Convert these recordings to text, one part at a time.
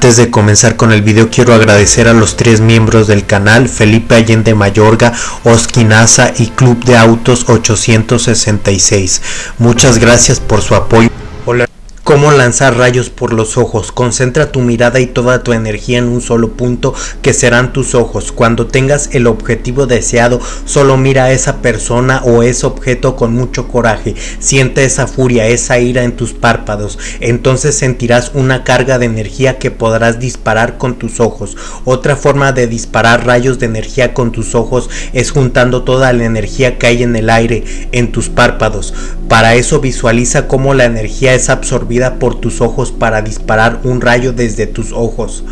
Antes de comenzar con el video quiero agradecer a los tres miembros del canal, Felipe Allende Mayorga, Oskinaza y Club de Autos 866. Muchas gracias por su apoyo. Cómo lanzar rayos por los ojos. Concentra tu mirada y toda tu energía en un solo punto que serán tus ojos. Cuando tengas el objetivo deseado, solo mira a esa persona o ese objeto con mucho coraje. Siente esa furia, esa ira en tus párpados. Entonces sentirás una carga de energía que podrás disparar con tus ojos. Otra forma de disparar rayos de energía con tus ojos es juntando toda la energía que hay en el aire en tus párpados. Para eso visualiza cómo la energía es absorbida por tus ojos para disparar un rayo desde tus ojos.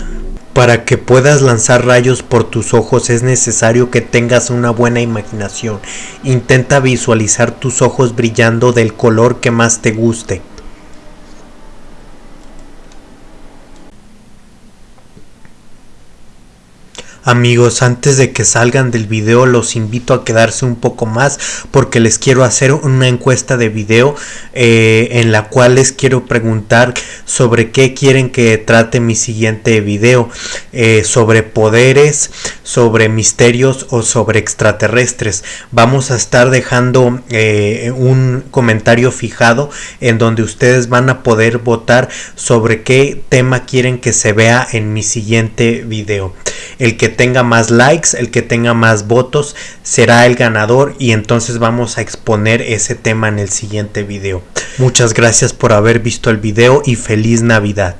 Para que puedas lanzar rayos por tus ojos es necesario que tengas una buena imaginación. Intenta visualizar tus ojos brillando del color que más te guste. Amigos, antes de que salgan del video los invito a quedarse un poco más porque les quiero hacer una encuesta de video eh, en la cual les quiero preguntar sobre qué quieren que trate mi siguiente video, eh, sobre poderes, sobre misterios o sobre extraterrestres. Vamos a estar dejando eh, un comentario fijado en donde ustedes van a poder votar sobre qué tema quieren que se vea en mi siguiente video. El que tenga más likes, el que tenga más votos será el ganador y entonces vamos a exponer ese tema en el siguiente video. Muchas gracias por haber visto el video y feliz Navidad.